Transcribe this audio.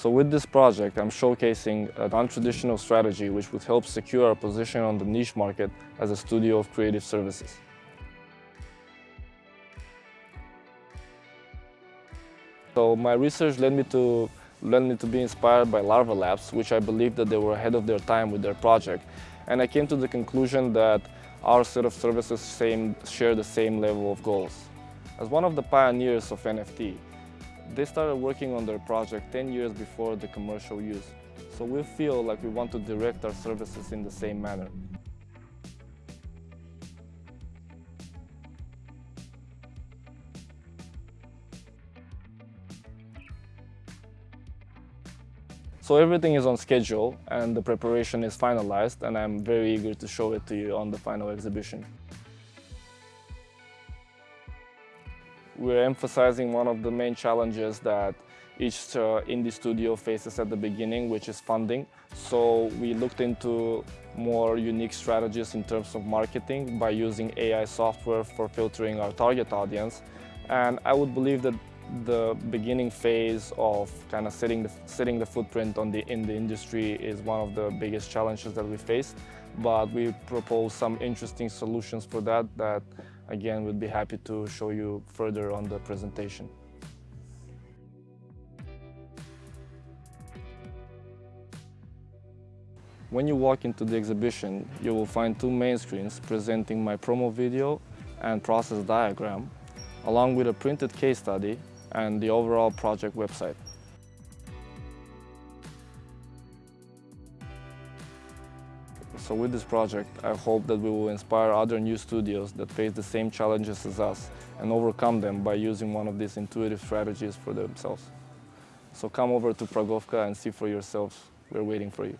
So with this project, I'm showcasing a non-traditional strategy which would help secure our position on the niche market as a studio of creative services. So my research led me to led me to be inspired by Larva Labs, which I believe that they were ahead of their time with their project. And I came to the conclusion that our set of services same, share the same level of goals. As one of the pioneers of NFT, they started working on their project 10 years before the commercial use. So we feel like we want to direct our services in the same manner. So everything is on schedule and the preparation is finalized and I'm very eager to show it to you on the final exhibition. We're emphasizing one of the main challenges that each uh, indie studio faces at the beginning, which is funding. So we looked into more unique strategies in terms of marketing by using AI software for filtering our target audience. And I would believe that the beginning phase of kind of setting the, setting the footprint on the, in the industry is one of the biggest challenges that we face. But we propose some interesting solutions for that that, again, we'd be happy to show you further on the presentation. When you walk into the exhibition, you will find two main screens presenting my promo video and process diagram, along with a printed case study and the overall project website. So with this project, I hope that we will inspire other new studios that face the same challenges as us and overcome them by using one of these intuitive strategies for themselves. So come over to Pragovka and see for yourselves. We're waiting for you.